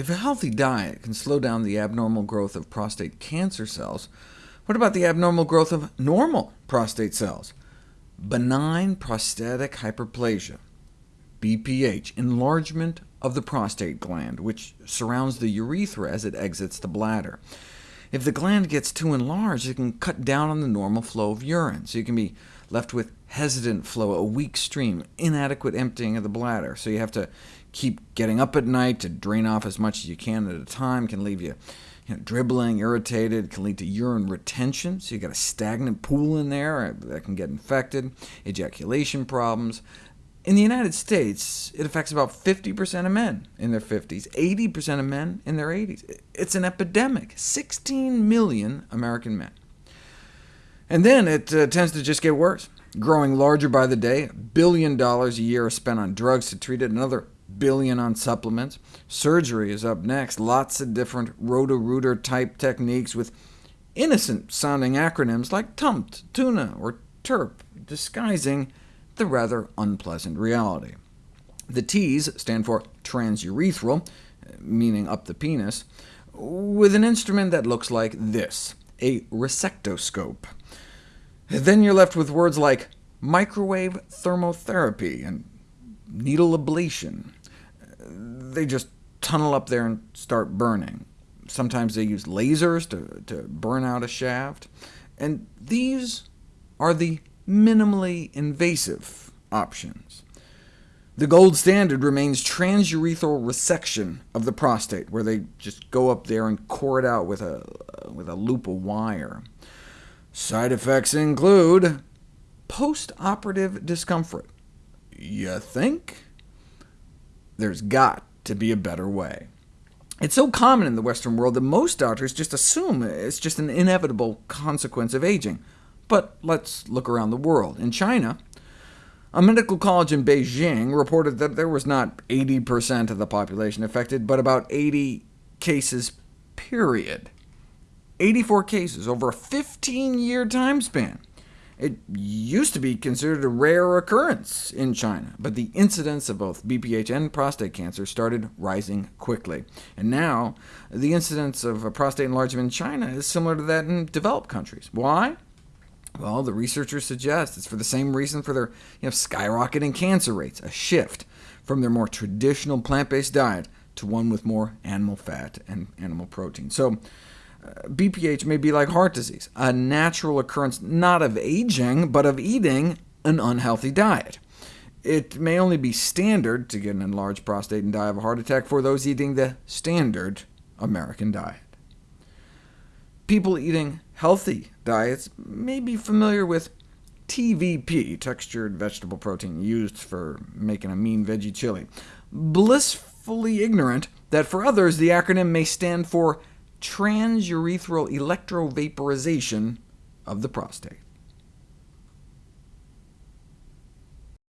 If a healthy diet can slow down the abnormal growth of prostate cancer cells, what about the abnormal growth of normal prostate cells? Benign prostatic hyperplasia, BPH, enlargement of the prostate gland, which surrounds the urethra as it exits the bladder. If the gland gets too enlarged, it can cut down on the normal flow of urine, so you can be left with hesitant flow, a weak stream, inadequate emptying of the bladder, so you have to keep getting up at night to drain off as much as you can at a time, can leave you, you know, dribbling, irritated, can lead to urine retention, so you've got a stagnant pool in there that can get infected, ejaculation problems, in the United States, it affects about 50% of men in their 50s, 80% of men in their 80s. It's an epidemic, 16 million American men. And then it uh, tends to just get worse, growing larger by the day. A billion dollars a year is spent on drugs to treat it, another billion on supplements. Surgery is up next, lots of different Roto-Rooter-type techniques with innocent-sounding acronyms like TUMT, TUNA, or TURP, disguising the rather unpleasant reality. The T's stand for transurethral, meaning up the penis, with an instrument that looks like this, a resectoscope. Then you're left with words like microwave thermotherapy and needle ablation. They just tunnel up there and start burning. Sometimes they use lasers to, to burn out a shaft. And these are the minimally invasive options. The gold standard remains transurethral resection of the prostate, where they just go up there and core it out with a, with a loop of wire. Side effects include post-operative discomfort. You think? There's got to be a better way. It's so common in the Western world that most doctors just assume it's just an inevitable consequence of aging. But let's look around the world. In China, a medical college in Beijing reported that there was not 80% of the population affected, but about 80 cases, period. 84 cases over a 15-year time span. It used to be considered a rare occurrence in China, but the incidence of both BPH and prostate cancer started rising quickly. And now, the incidence of prostate enlargement in China is similar to that in developed countries. Why? Well, the researchers suggest it's for the same reason for their you know, skyrocketing cancer rates, a shift from their more traditional plant-based diet to one with more animal fat and animal protein. So uh, BPH may be like heart disease, a natural occurrence not of aging, but of eating an unhealthy diet. It may only be standard to get an enlarged prostate and die of a heart attack for those eating the standard American diet. People eating healthy diets may be familiar with TVP, textured vegetable protein, used for making a mean veggie chili, blissfully ignorant that for others the acronym may stand for transurethral electrovaporization of the prostate.